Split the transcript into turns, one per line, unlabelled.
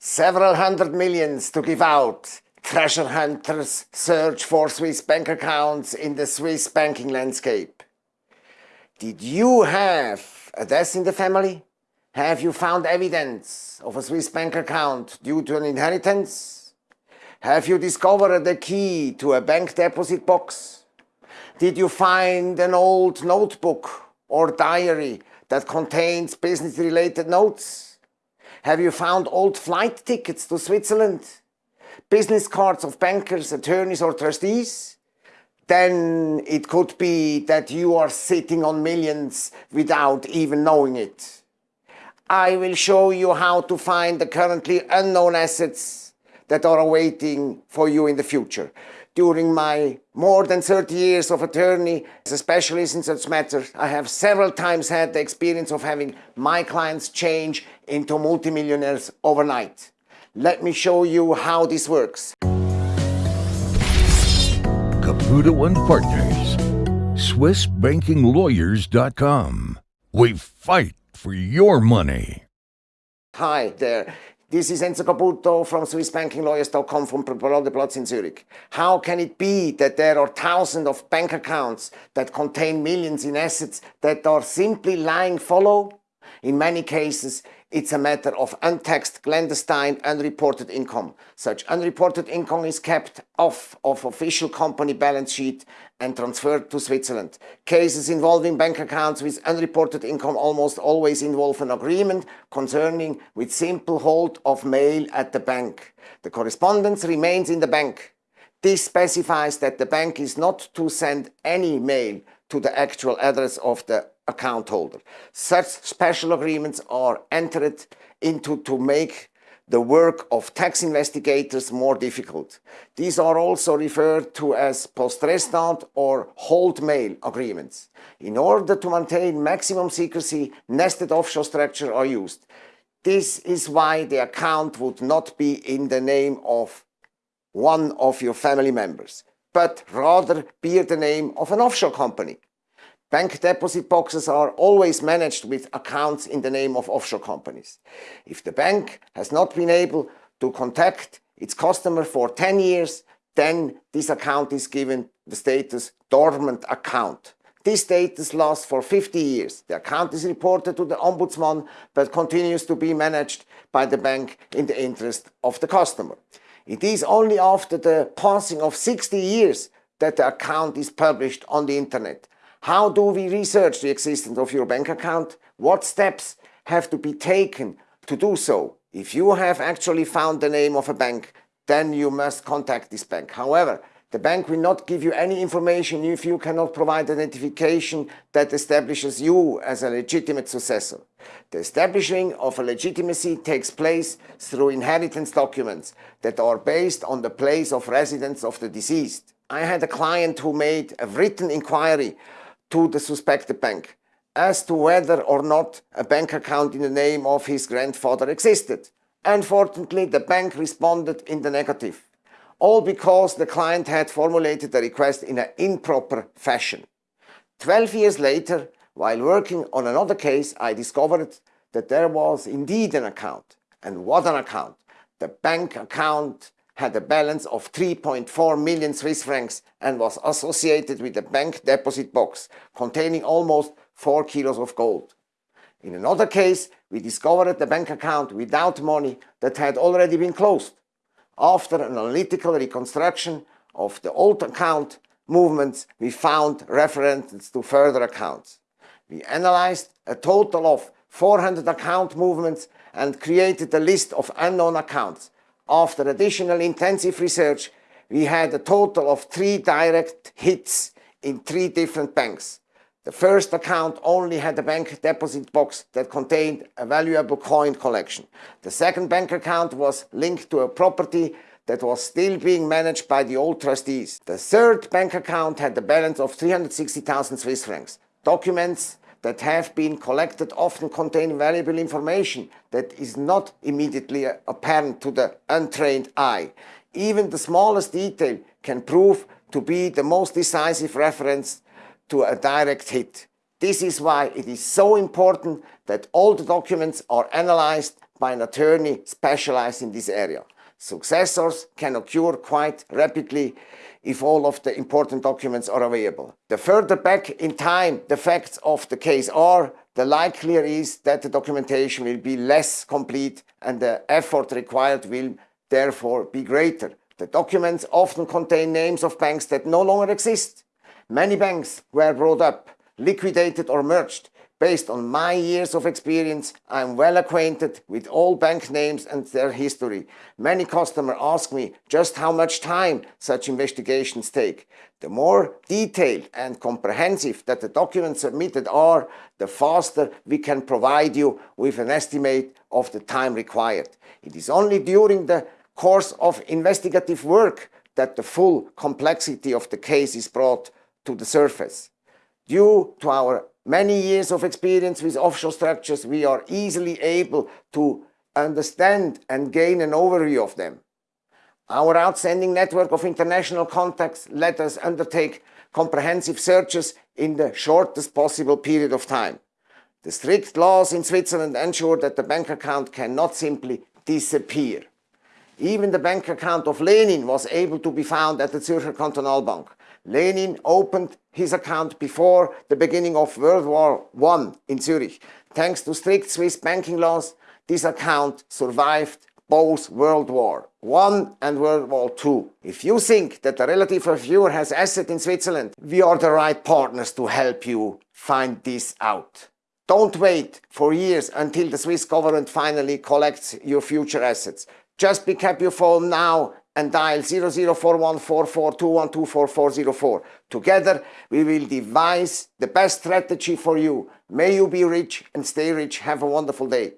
Several hundred millions to give out. Treasure hunters search for Swiss bank accounts in the Swiss banking landscape. Did you have a death in the family? Have you found evidence of a Swiss bank account due to an inheritance? Have you discovered the key to a bank deposit box? Did you find an old notebook or diary that contains business-related notes? Have you found old flight tickets to Switzerland? Business cards of bankers, attorneys or trustees? Then it could be that you are sitting on millions without even knowing it. I will show you how to find the currently unknown assets that are awaiting for you in the future during my more than 30 years of attorney as a specialist in such matters, I have several times had the experience of having my clients change into multimillionaires overnight. Let me show you how this works.
Caputo and Partners, SwissBankingLawyers.com. We fight for your money.
Hi there. This is Enzo Caputo from SwissBankingLawyers.com from Platz in Zurich. How can it be that there are thousands of bank accounts that contain millions in assets that are simply lying fallow? In many cases, it's a matter of untaxed, clandestine, unreported income. Such unreported income is kept off of official company balance sheet and transferred to Switzerland. Cases involving bank accounts with unreported income almost always involve an agreement concerning with simple hold of mail at the bank. The correspondence remains in the bank. This specifies that the bank is not to send any mail to the actual address of the account holder. Such special agreements are entered into to make the work of tax investigators more difficult. These are also referred to as post-restant or hold mail agreements. In order to maintain maximum secrecy, nested offshore structures are used. This is why the account would not be in the name of one of your family members, but rather bear the name of an offshore company. Bank deposit boxes are always managed with accounts in the name of offshore companies. If the bank has not been able to contact its customer for 10 years, then this account is given the status dormant account. This status lasts for 50 years. The account is reported to the ombudsman but continues to be managed by the bank in the interest of the customer. It is only after the passing of 60 years that the account is published on the internet how do we research the existence of your bank account? What steps have to be taken to do so? If you have actually found the name of a bank, then you must contact this bank. However, the bank will not give you any information if you cannot provide identification that establishes you as a legitimate successor. The establishing of a legitimacy takes place through inheritance documents that are based on the place of residence of the deceased. I had a client who made a written inquiry to the suspected bank as to whether or not a bank account in the name of his grandfather existed. Unfortunately, the bank responded in the negative, all because the client had formulated the request in an improper fashion. Twelve years later, while working on another case, I discovered that there was indeed an account. And what an account! The bank account had a balance of 3.4 million Swiss francs and was associated with a bank deposit box containing almost 4 kilos of gold. In another case, we discovered a bank account without money that had already been closed. After an analytical reconstruction of the old account movements, we found references to further accounts. We analyzed a total of 400 account movements and created a list of unknown accounts after additional intensive research, we had a total of three direct hits in three different banks. The first account only had a bank deposit box that contained a valuable coin collection. The second bank account was linked to a property that was still being managed by the old trustees. The third bank account had a balance of 360,000 Swiss francs. Documents that have been collected often contain valuable information that is not immediately apparent to the untrained eye. Even the smallest detail can prove to be the most decisive reference to a direct hit. This is why it is so important that all the documents are analyzed by an attorney specialized in this area. Successors can occur quite rapidly if all of the important documents are available. The further back in time the facts of the case are, the likelier is that the documentation will be less complete and the effort required will therefore be greater. The documents often contain names of banks that no longer exist. Many banks were brought up, liquidated or merged. Based on my years of experience, I am well acquainted with all bank names and their history. Many customers ask me just how much time such investigations take. The more detailed and comprehensive that the documents submitted are, the faster we can provide you with an estimate of the time required. It is only during the course of investigative work that the full complexity of the case is brought to the surface. Due to our many years of experience with offshore structures, we are easily able to understand and gain an overview of them. Our outstanding network of international contacts let us undertake comprehensive searches in the shortest possible period of time. The strict laws in Switzerland ensure that the bank account cannot simply disappear. Even the bank account of Lenin was able to be found at the Zürcher Kantonalbank. Lenin opened his account before the beginning of World War I in Zurich. Thanks to strict Swiss banking laws, this account survived both World War I and World War II. If you think that a relative reviewer has asset in Switzerland, we are the right partners to help you find this out. Don't wait for years until the Swiss government finally collects your future assets. Just pick up your phone now and dial 00414421244404. Together, we will devise the best strategy for you. May you be rich and stay rich. Have a wonderful day.